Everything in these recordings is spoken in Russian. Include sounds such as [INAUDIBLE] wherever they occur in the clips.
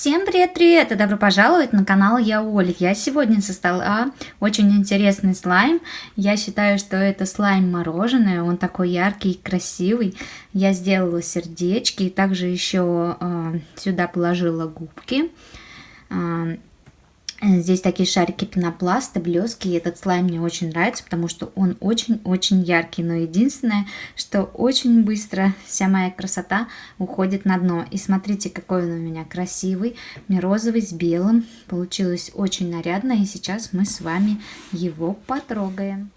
Всем привет-привет и добро пожаловать на канал Я Оля. Я сегодня создала очень интересный слайм. Я считаю, что это слайм мороженое, он такой яркий и красивый. Я сделала сердечки и также еще э, сюда положила губки. Э, Здесь такие шарики пенопласта, блески, и этот слайм мне очень нравится, потому что он очень-очень яркий, но единственное, что очень быстро вся моя красота уходит на дно. И смотрите, какой он у меня красивый, мне розовый с белым, получилось очень нарядно, и сейчас мы с вами его потрогаем.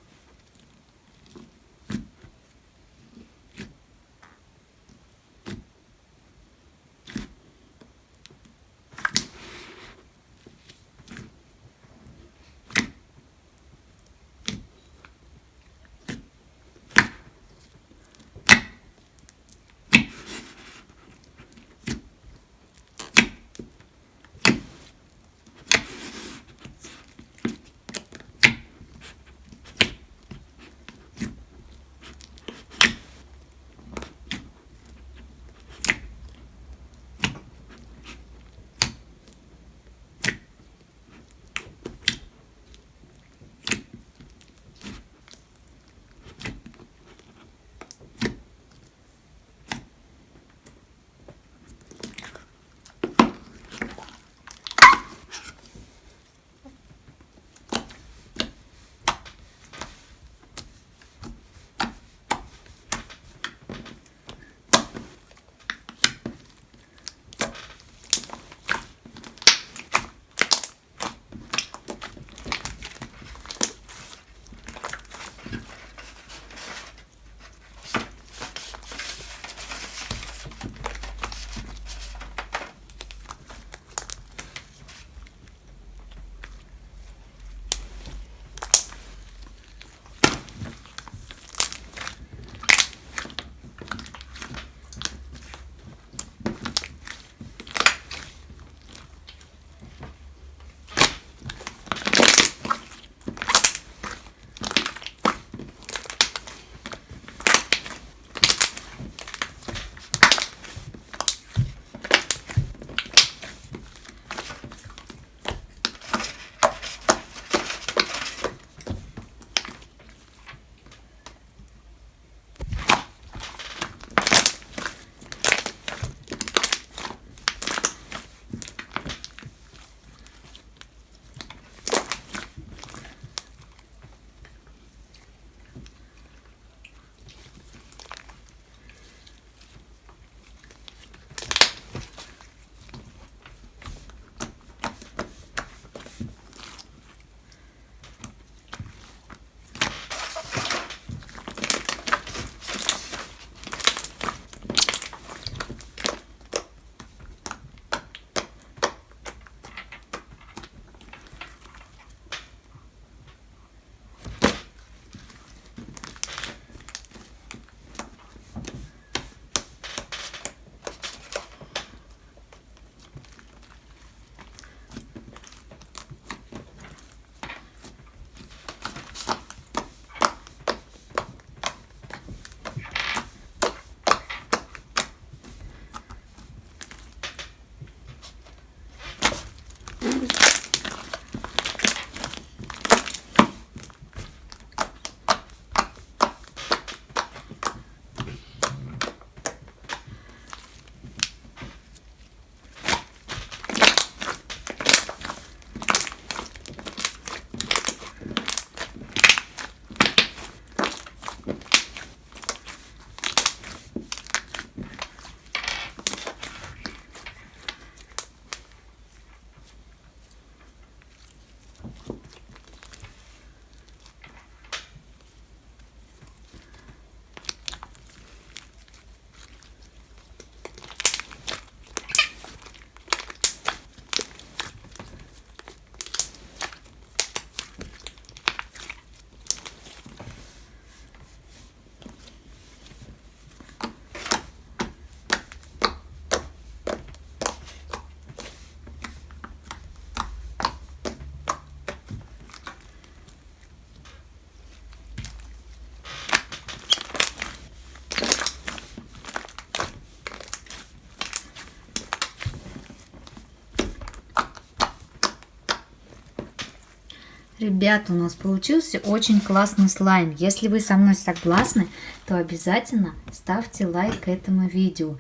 Ребята, у нас получился очень классный слайм. Если вы со мной согласны, то обязательно ставьте лайк этому видео.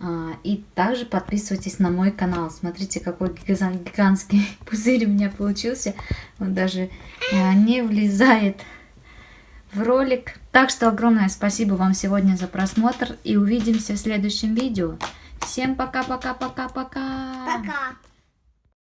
А, и также подписывайтесь на мой канал. Смотрите, какой гигантский [LAUGHS] пузырь у меня получился. Он даже а, не влезает в ролик. Так что огромное спасибо вам сегодня за просмотр. И увидимся в следующем видео. Всем пока-пока-пока-пока. Пока.